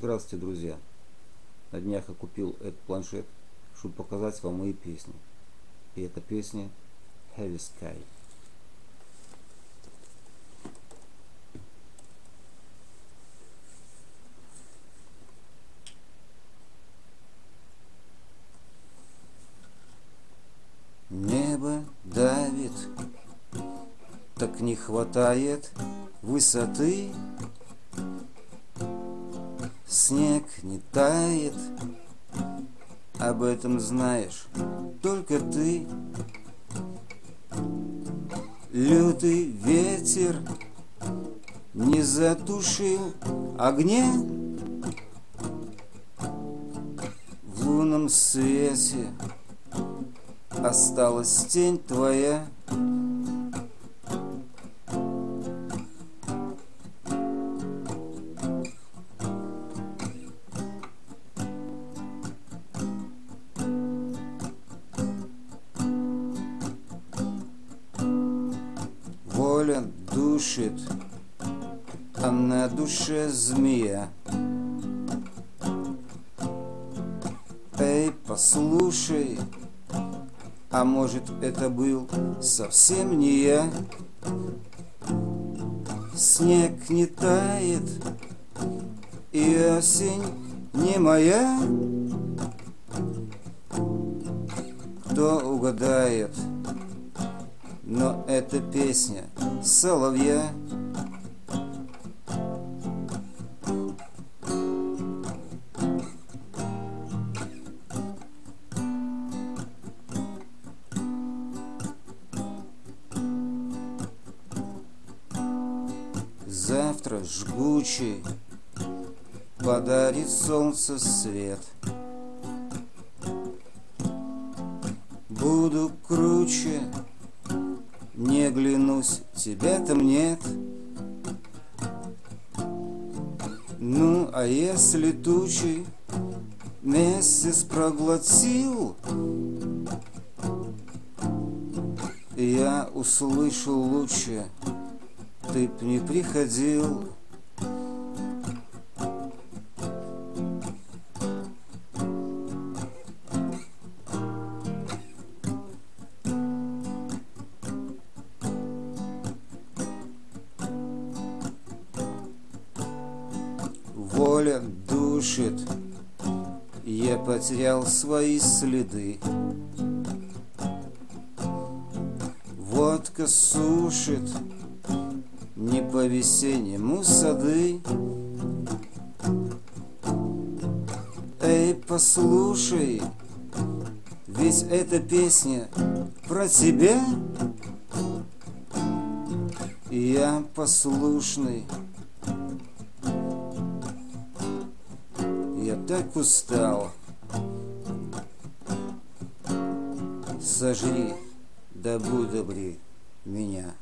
Здравствуйте, друзья! На днях я купил этот планшет, чтобы показать вам мои песни. И эта песня Heavy Sky. Небо давит, так не хватает высоты. Снег не тает, об этом знаешь только ты. Лютый ветер не затушил огня В лунном свете осталась тень твоя воля душит, а на душе змея. Эй, послушай, а может это был совсем не я? Снег не тает, и осень не моя. Кто угадает? Но это песня соловья. Завтра жгучий подарит солнце свет. Буду круче, не глянусь, тебя там нет. Ну, а если тучи месяц проглотил, я услышу лучше, ты б не приходил. Воля душит, я потерял свои следы. Водка сушит, не по-весеннему сады. Эй, послушай, ведь эта песня про тебя. Я послушный. Так устал. Сожри, да будь добрей меня.